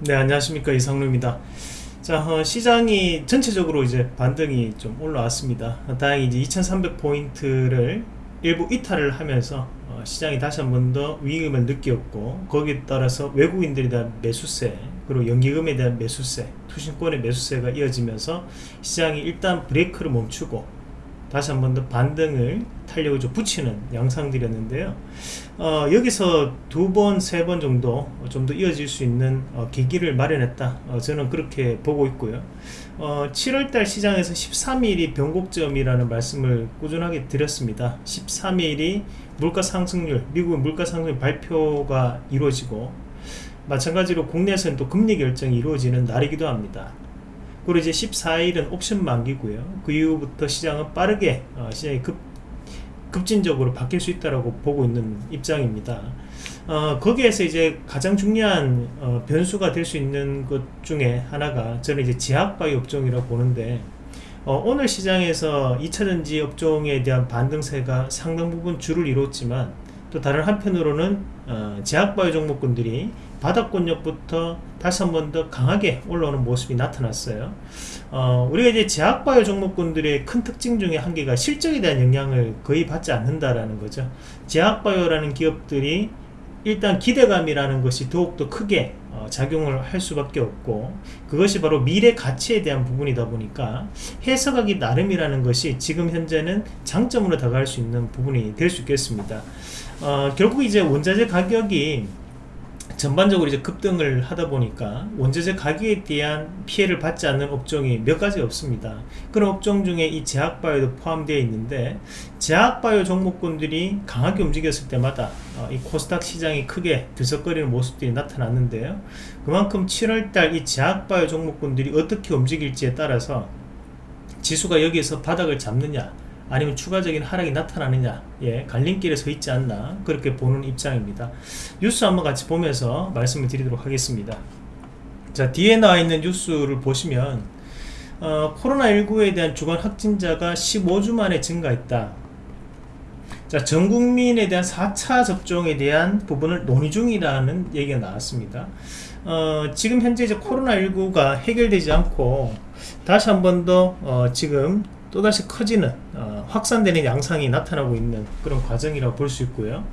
네 안녕하십니까. 이상루입니다. 자 어, 시장이 전체적으로 이제 반등이 좀 올라왔습니다. 다행히 이제 2300포인트를 일부 이탈을 하면서 어, 시장이 다시 한 번 더 위기감을 느꼈고 거기에 따라서 외국인들에 대한 매수세 그리고 연기금에 대한 매수세 투신권의 매수세가 이어지면서 시장이 일단 브레이크를 멈추고 다시 한 번 더 반등을 탄력을 좀 붙이는 양상들이었는데요. 어, 여기서 두 번, 세 번 정도 좀 더 이어질 수 있는 어, 계기를 마련했다. 어, 저는 그렇게 보고 있고요. 7월달 어, 시장에서 13일이 변곡점이라는 말씀을 꾸준하게 드렸습니다. 13일이 물가 상승률 미국의 물가 상승률 발표가 이루어지고 마찬가지로 국내에서는 또 금리 결정이 이루어지는 날이기도 합니다 그리고 이제 14일은 옵션 만기고요. 그 이후부터 시장은 빠르게 어, 시장이 급, 급진적으로 바뀔 수 있다고 보고 있는 입장입니다. 어, 거기에서 이제 가장 중요한 어, 변수가 될 수 있는 것 중에 하나가 저는 이제 제약바이오 업종이라고 보는데 어, 오늘 시장에서 2차전지 업종에 대한 반등세가 상당 부분 줄을 이뤘지만 또 다른 한편으로는 어, 제약바이오 종목군들이 바닥권역부터 다시 한 번 더 강하게 올라오는 모습이 나타났어요. 어, 우리가 이제 제약바이오 종목군들의 큰 특징 중에 한 개가 실적에 대한 영향을 거의 받지 않는다라는 거죠. 제약바이오라는 기업들이 일단 기대감이라는 것이 더욱더 크게 어, 작용을 할 수밖에 없고 그것이 바로 미래 가치에 대한 부분이다 보니까 해석하기 나름이라는 것이 지금 현재는 장점으로 다가갈 수 있는 부분이 될 수 있겠습니다. 어, 결국 이제 원자재 가격이 전반적으로 이제 급등을 하다 보니까 원자재 가격에 대한 피해를 받지 않는 업종이 몇 가지 없습니다. 그런 업종 중에 이 제약바이오도 포함되어 있는데 제약바이오 종목군들이 강하게 움직였을 때마다 어, 이 코스닥 시장이 크게 들썩거리는 모습들이 나타났는데요. 그만큼 7월달 이 제약바이오 종목군들이 어떻게 움직일지에 따라서 지수가 여기에서 바닥을 잡느냐 아니면 추가적인 하락이 나타나느냐. 예, 갈림길에 서 있지 않나. 그렇게 보는 입장입니다. 뉴스 한번 같이 보면서 말씀을 드리도록 하겠습니다. 자 뒤에 나와 있는 뉴스를 보시면 어, 코로나19에 대한 주간 확진자가 15주 만에 증가했다. 자, 전 국민에 대한 4차 접종에 대한 부분을 논의 중이라는 얘기가 나왔습니다. 어, 지금 현재 이제 코로나19가 해결되지 않고 다시 한 번 더 어, 지금 또다시 커지는 어, 확산되는 양상이 나타나고 있는 그런 과정이라고 볼 수 있고요.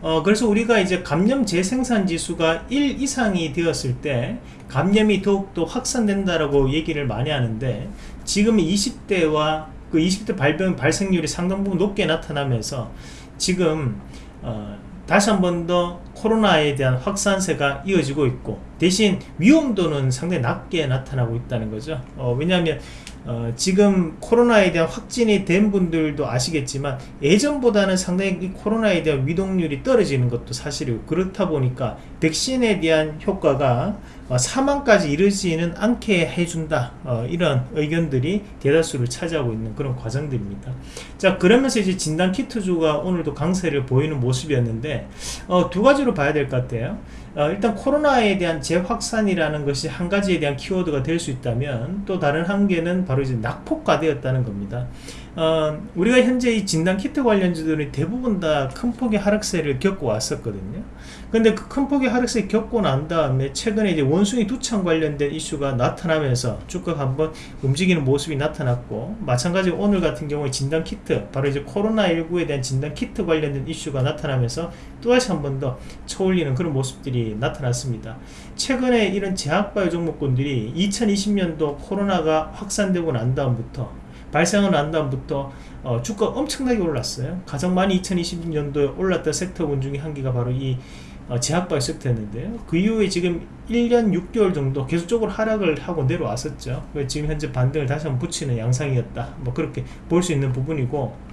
어, 그래서 우리가 이제 감염 재생산 지수가 1 이상이 되었을 때 감염이 더욱더 확산된다라고 얘기를 많이 하는데 지금 20대와 그 20대 발병 발생률이 상당 부분 높게 나타나면서 지금 어, 다시 한 번 더 코로나에 대한 확산세가 이어지고 있고 대신 위험도는 상당히 낮게 나타나고 있다는 거죠. 어, 왜냐하면 어, 지금 코로나에 대한 확진이 된 분들도 아시겠지만 예전보다는 상당히 이 코로나에 대한 위동률이 떨어지는 것도 사실이고 그렇다 보니까 백신에 대한 효과가 어, 사망까지 이르지는 않게 해준다 어, 이런 의견들이 대다수를 차지하고 있는 그런 과정들입니다. 자 그러면서 이제 진단키트주가 오늘도 강세를 보이는 모습이었는데 어, 두 가지로 봐야 될 것 같아요 어, 일단 코로나에 대한 재확산이라는 것이 한 가지에 대한 키워드가 될 수 있다면 또 다른 한 개는 바로 이제 낙폭과되었다는 겁니다. 어, 우리가 현재 이 진단 키트 관련주들이 대부분 다 큰 폭의 하락세를 겪고 왔었거든요. 근데 그 큰 폭의 하락세 겪고 난 다음에 최근에 이제 원숭이 두창 관련된 이슈가 나타나면서 주가 한번 움직이는 모습이 나타났고 마찬가지로 오늘 같은 경우에 진단 키트 바로 이제 코로나19에 대한 진단 키트 관련된 이슈가 나타나면서 또다시 한 번 더 쳐올리는 그런 모습들이 나타났습니다. 최근에 이런 제약바이오 종목군들이 2020년도 코로나가 확산되고 난 다음부터 발생을 난 다음부터 어, 주가 엄청나게 올랐어요. 가장 많이 2020년도에 올랐던 섹터군 중에 한 개가 바로 이 어, 제약바이오 섹터였는데요. 그 이후에 지금 1년 6개월 정도 계속적으로 하락을 하고 내려왔었죠. 지금 현재 반등을 다시 한번 붙이는 양상이었다. 뭐 그렇게 볼 수 있는 부분이고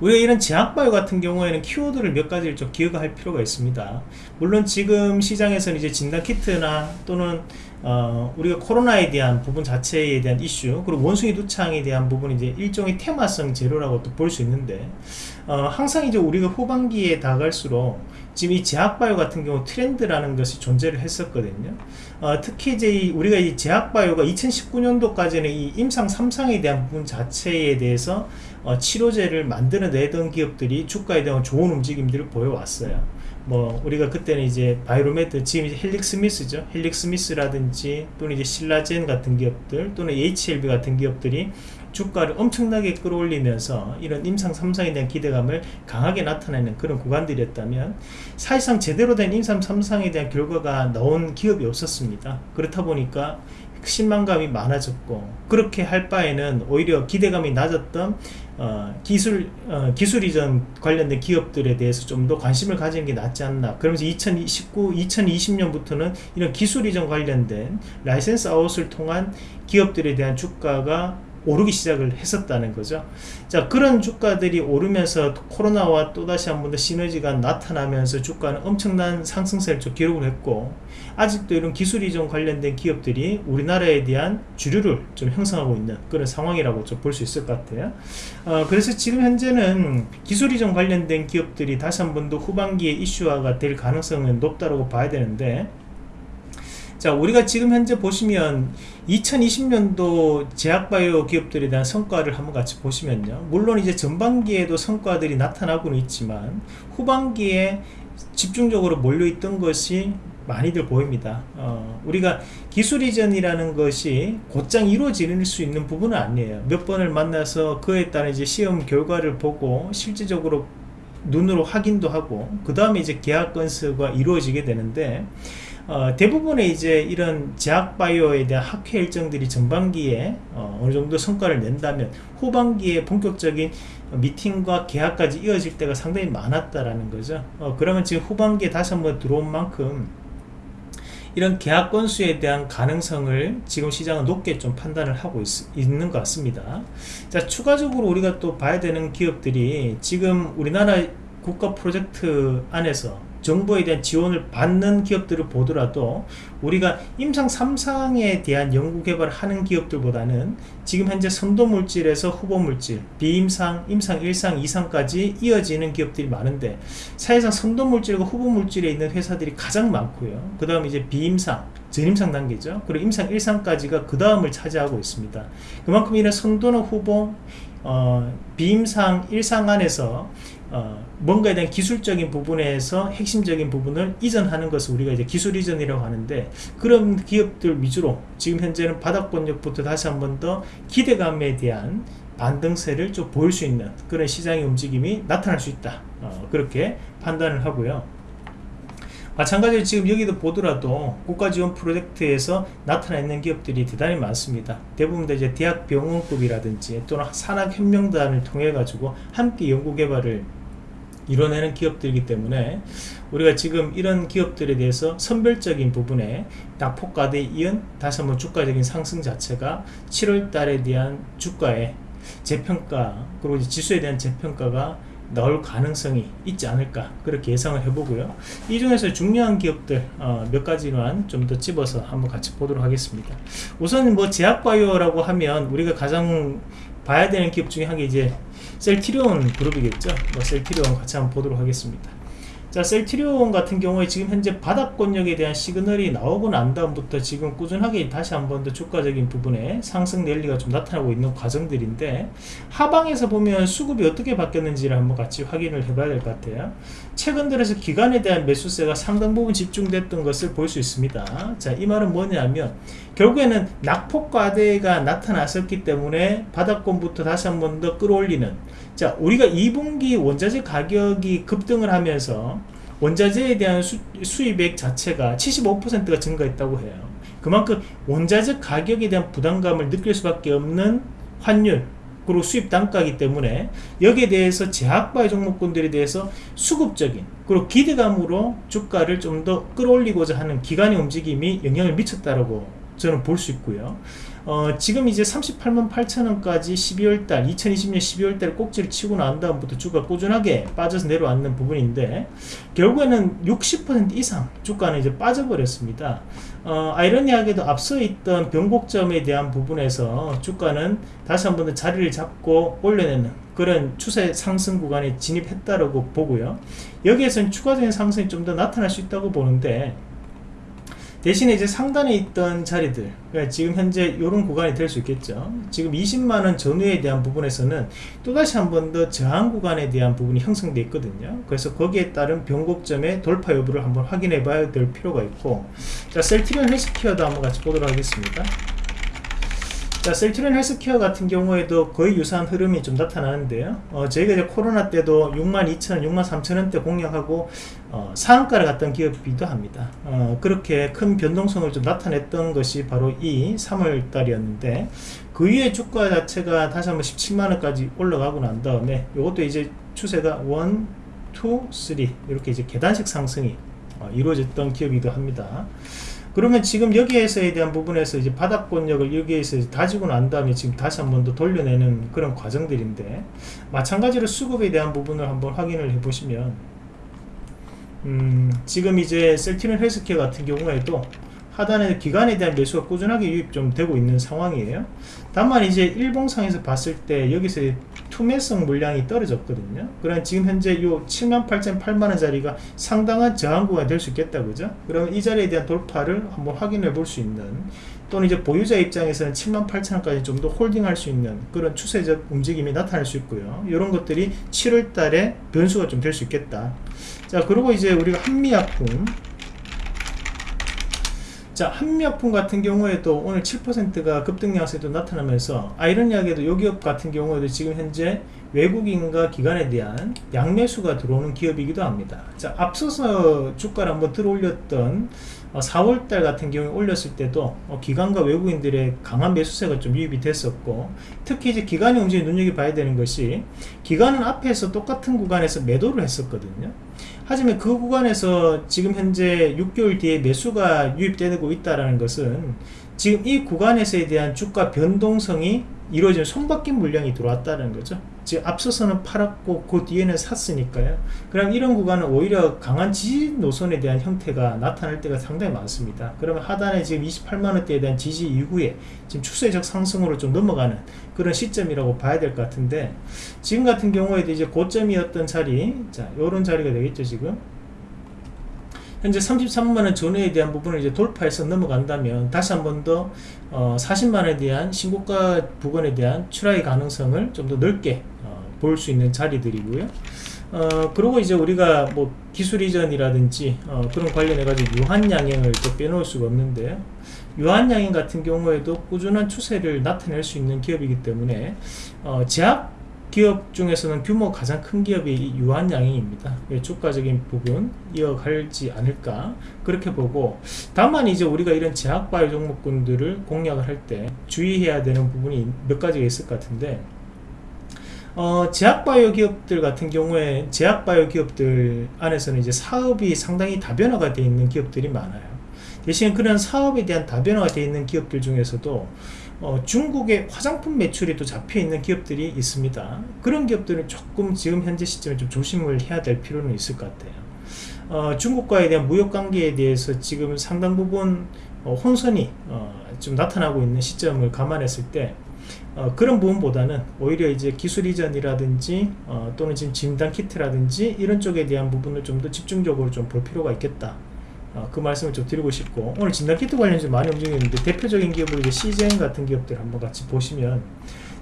우리가 이런 제약바이오 같은 경우에는 키워드를 몇 가지를 좀 기억할 필요가 있습니다. 물론 지금 시장에서는 이제 진단키트나 또는 어, 우리가 코로나에 대한 부분 자체에 대한 이슈 그리고 원숭이 두창에 대한 부분이 이제 일종의 테마성 재료라고 또 볼 수 있는데 어, 항상 이제 우리가 후반기에 다갈수록 지금 이 제약바이오 같은 경우 트렌드라는 것이 존재를 했었거든요. 어, 특히 이제 우리가 이 제약바이오가 2019년도까지는 이 임상 3상에 대한 부분 자체에 대해서 어, 치료제를 만들어내던 기업들이 주가에 대한 좋은 움직임들을 보여왔어요. 뭐 우리가 그때는 이제 바이로메드 지금 이제 헬릭 스미스죠. 헬릭 스미스라든지 또는 이제 신라젠 같은 기업들 또는 HLB 같은 기업들이 주가를 엄청나게 끌어올리면서 이런 임상 3상에 대한 기대감을 강하게 나타내는 그런 구간들이었다면 사실상 제대로 된 임상 3상에 대한 결과가 나온 기업이 없었습니다. 그렇다 보니까 실망감이 많아졌고 그렇게 할 바에는 오히려 기대감이 낮았던 어, 기술 어, 기술 이전 관련된 기업들에 대해서 좀 더 관심을 가지는 게 낫지 않나. 그러면서 2019 2020년부터는 이런 기술 이전 관련된 license out을 통한 기업들에 대한 주가가 오르기 시작을 했었다는 거죠. 자 그런 주가들이 오르면서 코로나와 또다시 한 번 더 시너지가 나타나면서 주가는 엄청난 상승세를 좀 기록을 했고 아직도 이런 기술 이전 관련된 기업들이 우리나라에 대한 주류를 좀 형성하고 있는 그런 상황이라고 좀 볼 수 있을 것 같아요. 어, 그래서 지금 현재는 기술 이전 관련된 기업들이 다시 한 번 더 후반기에 이슈화가 될 가능성은 높다고 봐야 되는데 자 우리가 지금 현재 보시면 2020년도 제약바이오 기업들에 대한 성과를 한번 같이 보시면요. 물론 이제 전반기에도 성과들이 나타나고는 있지만 후반기에 집중적으로 몰려있던 것이 많이들 보입니다. 어, 우리가 기술 이전이라는 것이 곧장 이루어질 수 있는 부분은 아니에요. 몇 번을 만나서 그에 따른 이제 시험 결과를 보고 실질적으로 눈으로 확인도 하고 그 다음에 이제 계약 건수가 이루어지게 되는데 어, 대부분의 이제 이런 제약바이오에 대한 학회 일정들이 전반기에 어, 느 정도 성과를 낸다면 후반기에 본격적인 미팅과 계약까지 이어질 때가 상당히 많았다라는 거죠. 어, 그러면 지금 후반기에 다시 한번 들어온 만큼 이런 계약 건수에 대한 가능성을 지금 시장은 높게 좀 판단을 하고 있, 는것 같습니다. 자 추가적으로 우리가 또 봐야 되는 기업들이 지금 우리나라 국가 프로젝트 안에서 정부에 대한 지원을 받는 기업들을 보더라도 우리가 임상 3상에 대한 연구개발을 하는 기업들보다는 지금 현재 선도물질에서 후보물질 비임상, 임상 1상, 2상까지 이어지는 기업들이 많은데 사실상 선도물질과 후보물질에 있는 회사들이 가장 많고요. 그 다음 이제 비임상 전임상 단계죠. 그리고 임상 1상까지가 그 다음을 차지하고 있습니다. 그만큼 이런 선도나 후보 어, 비임상 1상 안에서 어, 뭔가에 대한 기술적인 부분에서 핵심적인 부분을 이전하는 것을 우리가 이제 기술 이전이라고 하는데 그런 기업들 위주로 지금 현재는 바닥 권역부터 다시 한번 더 기대감에 대한 반등세를 좀 보일 수 있는 그런 시장의 움직임이 나타날 수 있다. 어, 그렇게 판단을 하고요 마찬가지로 지금 여기도 보더라도 국가지원 프로젝트에서 나타나 있는 기업들이 대단히 많습니다. 대부분 다 이제 대학병원급이라든지 또는 산학혁명단을 통해 가지고 함께 연구개발을 이뤄내는 기업들이기 때문에 우리가 지금 이런 기업들에 대해서 선별적인 부분에 낙폭과대에 이은 다시 한번 주가적인 상승 자체가 7월 달에 대한 주가의 재평가 그리고 지수에 대한 재평가가 나올 가능성이 있지 않을까 그렇게 예상을 해보고요. 이 중에서 중요한 기업들 어, 몇 가지만 좀 더 집어서 한번 같이 보도록 하겠습니다. 우선 뭐 제약바이오라고 하면 우리가 가장 봐야 되는 기업 중에 한 게 이제 셀티리온 그룹이겠죠? 뭐 셀티리온 같이 한번 보도록 하겠습니다 자 셀트리온 같은 경우에 지금 현재 바닥권역에 대한 시그널이 나오고 난 다음부터 지금 꾸준하게 다시 한 번 더 주가적인 부분에 상승 랠리가 좀 나타나고 있는 과정들인데 하방에서 보면 수급이 어떻게 바뀌었는지를 한번 같이 확인을 해봐야 될 것 같아요. 최근 들어서 기간에 대한 매수세가 상당 부분 집중됐던 것을 볼 수 있습니다. 자 이 말은 뭐냐면 결국에는 낙폭과대가 나타났었기 때문에 바닥권부터 다시 한 번 더 끌어올리는 자 우리가 2분기 원자재 가격이 급등을 하면서 원자재에 대한 수, 수입액 자체가 75%가 증가했다고 해요. 그만큼 원자재 가격에 대한 부담감을 느낄 수밖에 없는 환율 그리고 수입 단가이기 때문에 여기에 대해서 제약바의 종목군들에 대해서 수급적인 그리고 기대감으로 주가를 좀 더 끌어올리고자 하는 기관의 움직임이 영향을 미쳤다라고 저는 볼 수 있고요 어, 지금 이제 38만 8천원까지 12월달 2020년 12월달 꼭지를 치고 난 다음부터 주가 꾸준하게 빠져서 내려왔는 부분인데 결국에는 60% 이상 주가는 이제 빠져버렸습니다. 어, 아이러니하게도 앞서 있던 변곡점에 대한 부분에서 주가는 다시 한번 더 자리를 잡고 올려내는 그런 추세 상승 구간에 진입했다라고 보고요. 여기에서는 추가적인 상승이 좀 더 나타날 수 있다고 보는데 대신에 이제 상단에 있던 자리들 그러니까 지금 현재 이런 구간이 될 수 있겠죠. 지금 20만원 전후에 대한 부분에서는 또다시 한 번 더 저항 구간에 대한 부분이 형성되어 있거든요. 그래서 거기에 따른 변곡점의 돌파 여부를 한번 확인해 봐야 될 필요가 있고 자 셀트리온 헬스케어도 한번 같이 보도록 하겠습니다 자, 셀트리온 헬스케어 같은 경우에도 거의 유사한 흐름이 좀 나타나는데요. 어, 저희가 이제 코로나 때도 62,000원, 63,000원대 공략하고 어, 상한가를 갔던 기업이기도 합니다. 어, 그렇게 큰 변동성을 좀 나타냈던 것이 바로 이 3월 달이었는데 그 이후에 주가 자체가 다시 한번 17만원까지 올라가고 난 다음에 이것도 이제 추세가 1, 2, 3 이렇게 이제 계단식 상승이 어, 이루어졌던 기업이기도 합니다. 그러면 지금 여기에서에 대한 부분에서 이제 바닥권력을 여기에서 다지고 난 다음에 지금 다시 한 번 더 돌려내는 그런 과정들인데 마찬가지로 수급에 대한 부분을 한번 확인을 해 보시면 음, 지금 이제 셀티는 헬스케어 같은 경우에도 하단에 기간에 대한 매수가 꾸준하게 유입 좀 되고 있는 상황이에요. 다만 이제 일봉상에서 봤을 때 여기서 투매성 물량이 떨어졌거든요. 그럼 지금 현재 요 78,000, 8만원 자리가 상당한 저항구가 될 수 있겠다 그죠? 그러면 이 자리에 대한 돌파를 한번 확인해 볼 수 있는 또는 이제 보유자 입장에서는 78,000원까지 좀 더 홀딩할 수 있는 그런 추세적 움직임이 나타날 수 있고요. 이런 것들이 7월 달에 변수가 좀 될 수 있겠다. 자 그리고 이제 우리가 한미약품 자 한미약품 같은 경우에도 오늘 7%가 급등 양세도 나타나면서 아이러니하게도 요 기업 같은 경우에도 지금 현재 외국인과 기관에 대한 양매수가 들어오는 기업이기도 합니다. 자 앞서서 주가를 한번 들어올렸던 4월달 어, 같은 경우에 올렸을 때도 어, 기관과 외국인들의 강한 매수세가 좀 유입이 됐었고 특히 이제 기관의 움직임 눈여겨봐야 되는 것이 기관은 앞에서 똑같은 구간에서 매도를 했었거든요 하지만 그 구간에서 지금 현재 6개월 뒤에 매수가 유입되고 있다는 것은 지금 이 구간에서에 대한 주가 변동성이 이루어진 손바뀐 물량이 들어왔다는 거죠. 즉 앞서서는 팔았고 그 뒤에는 샀으니까요. 그럼 이런 구간은 오히려 강한 지지 노선에 대한 형태가 나타날 때가 상당히 많습니다. 그러면 하단에 지금 28만원대에 대한 지지 이후에 지금 추세적 상승으로 좀 넘어가는 그런 시점이라고 봐야 될 것 같은데 지금 같은 경우에도 이제 고점이었던 자리 자 요런 자리가 되겠죠 지금. 현재 33만원 전후에 대한 부분을 이제 돌파해서 넘어간다면 다시 한 번 더 어, 40만원에 대한 신고가 부근에 대한 출하의 가능성을 좀 더 넓게 어, 볼수 있는 자리들이고요. 어, 그리고 이제 우리가 뭐 기술 이전이라든지 어, 그런 관련해 가지고 유한 양행을 또 빼놓을 수가 없는데요 유한양행 같은 경우에도 꾸준한 추세를 나타낼 수 있는 기업이기 때문에 어, 제약 기업 중에서는 규모 가장 큰 기업이 유한양행입니다. 주가적인 부분 이어갈지 않을까 그렇게 보고 다만 이제 우리가 이런 제약바이오 종목군들을 공략을 할 때 주의해야 되는 부분이 몇 가지가 있을 것 같은데 어, 제약바이오 기업들 같은 경우에 제약바이오 기업들 안에서는 이제 사업이 상당히 다변화가 되어 있는 기업들이 많아요. 대신 그런 사업에 대한 다변화가 되어 있는 기업들 중에서도 어, 중국의 화장품 매출이 또 잡혀있는 기업들이 있습니다. 그런 기업들은 조금 지금 현재 시점에 좀 조심을 해야 될 필요는 있을 것 같아요. 어, 중국과에 대한 무역관계에 대해서 지금 상당 부분 어, 혼선이 어, 좀 나타나고 있는 시점을 감안했을 때 어, 그런 부분보다는 오히려 이제 기술 이전이라든지 어, 또는 지금 진단 키트라든지 이런 쪽에 대한 부분을 좀 더 집중적으로 좀 볼 필요가 있겠다 어, 그 말씀을 좀 드리고 싶고 오늘 진단키트 관련해서 많이 움직이는데 대표적인 기업으로 이제 시젠 같은 기업들 한번 같이 보시면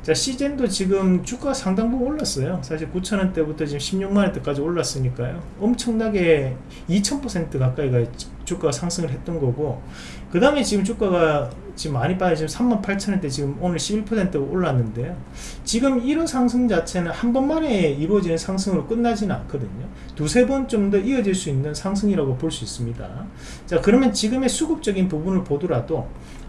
자 시젠도 지금 주가 상당 부분 올랐어요. 사실 9천원대부터 지금 16만원대까지 올랐으니까요. 엄청나게 2000% 가까이가 주가가 상승을 했던 거고 그 다음에 지금 주가가 지금 많이 빠져 지금 38,000원대 지금 오늘 11% 올랐는데요. 지금 이런 상승 자체는 한 번만에 이루어지는 상승으로 끝나지는 않거든요. 두세 번 좀 더 이어질 수 있는 상승이라고 볼 수 있습니다. 자 그러면 지금의 수급적인 부분을 보더라도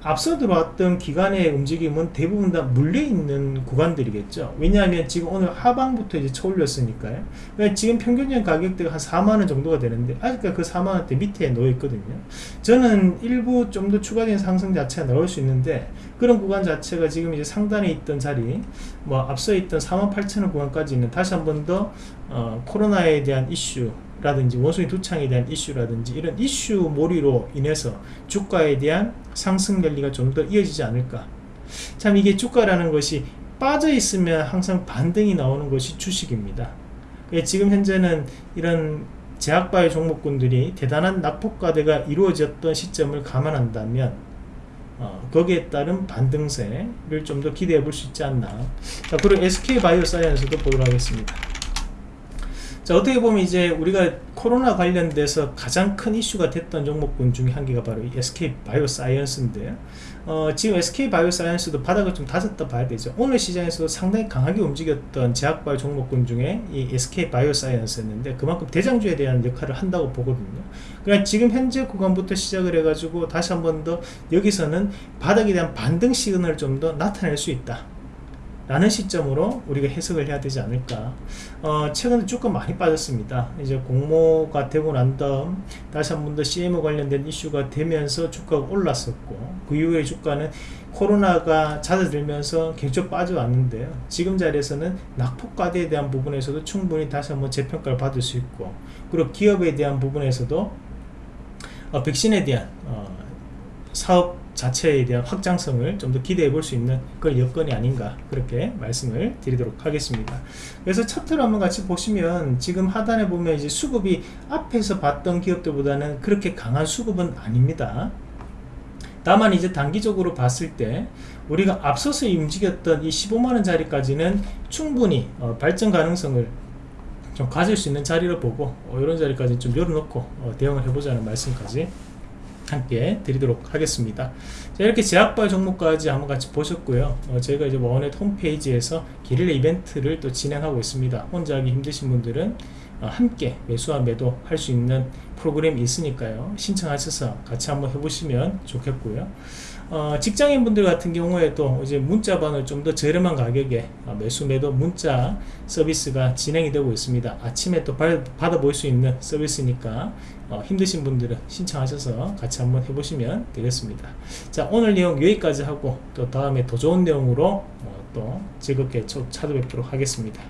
앞서 들어왔던 기간의 움직임은 대부분 다 물려있는 구간들이겠죠. 왜냐하면 지금 오늘 하방부터 이제 쳐올렸으니까요. 그러니까 지금 평균적 가격대가 한 4만원 정도가 되는데 아직까지 그 4만원대 밑에 놓여 있거든요. 저는 일부 좀 더 추가적인 상승 자체가 나올 수 있는데 그런 구간 자체가 지금 이제 상단에 있던 자리 뭐 앞서 있던 48,000원 구간까지는 다시 한 번더 어, 코로나에 대한 이슈 라든지 원숭이 두창에 대한 이슈라든지 이런 이슈 몰이로 인해서 주가에 대한 상승 랠리가 좀 더 이어지지 않을까. 참 이게 주가라는 것이 빠져 있으면 항상 반등이 나오는 것이 주식입니다. 예, 지금 현재는 이런 제약바이오 종목군들이 대단한 낙폭과대가 이루어졌던 시점을 감안한다면 어, 거기에 따른 반등세를 좀 더 기대해 볼 수 있지 않나. 자 그리고 SK바이오사이언스도 보도록 하겠습니다 자 어떻게 보면 이제 우리가 코로나 관련돼서 가장 큰 이슈가 됐던 종목군 중에 한 개가 바로 이 SK 바이오사이언스인데요. 어, 지금 SK 바이오사이언스도 바닥을 좀 다졌다 봐야 되죠. 오늘 시장에서도 상당히 강하게 움직였던 제약바이오 종목군 중에 이 SK 바이오사이언스였는데 그만큼 대장주에 대한 역할을 한다고 보거든요. 그냥 지금 현재 구간부터 시작을 해가지고 다시 한 번 더 여기서는 바닥에 대한 반등 시그널을 좀 더 나타낼 수 있다. 라는 시점으로 우리가 해석을 해야 되지 않을까. 어, 최근에 주가 많이 빠졌습니다. 이제 공모가 되고 난 다음 다시 한 번 더 CMO 관련된 이슈가 되면서 주가가 올랐었고 그 이후에 주가는 코로나가 잦아들면서 굉장히 빠져왔는데요. 지금 자리에서는 낙폭과대에 대한 부분에서도 충분히 다시 한번 재평가를 받을 수 있고 그리고 기업에 대한 부분에서도 어, 백신에 대한 어, 사업 자체에 대한 확장성을 좀 더 기대해 볼 수 있는 그런 여건이 아닌가 그렇게 말씀을 드리도록 하겠습니다. 그래서 차트를 한번 같이 보시면 지금 하단에 보면 이제 수급이 앞에서 봤던 기업들보다는 그렇게 강한 수급은 아닙니다. 다만 이제 단기적으로 봤을 때 우리가 앞서서 움직였던 이 15만원 자리까지는 충분히 어, 발전 가능성을 좀 가질 수 있는 자리를 보고 어, 이런 자리까지 좀 열어놓고 어, 대응을 해보자는 말씀까지 함께 드리도록 하겠습니다. 자, 이렇게 제약바 종목까지 한번 같이 보셨고요. 어, 저희가 이제 원넷 홈페이지에서 기릴레 이벤트를 또 진행하고 있습니다. 혼자 하기 힘드신 분들은 어, 함께 매수와 매도 할 수 있는 프로그램이 있으니까요. 신청하셔서 같이 한번 해보시면 좋겠고요. 어, 직장인 분들 같은 경우에도 이제 문자번을 좀 더 저렴한 가격에 어, 매수 매도 문자 서비스가 진행이 되고 있습니다. 아침에 또 받아 볼 수 있는 서비스니까 어, 힘드신 분들은 신청하셔서 같이 한번 해보시면 되겠습니다. 자 오늘 내용 여기까지 하고 또 다음에 더 좋은 내용으로 어, 또 즐겁게 찾아뵙도록 하겠습니다.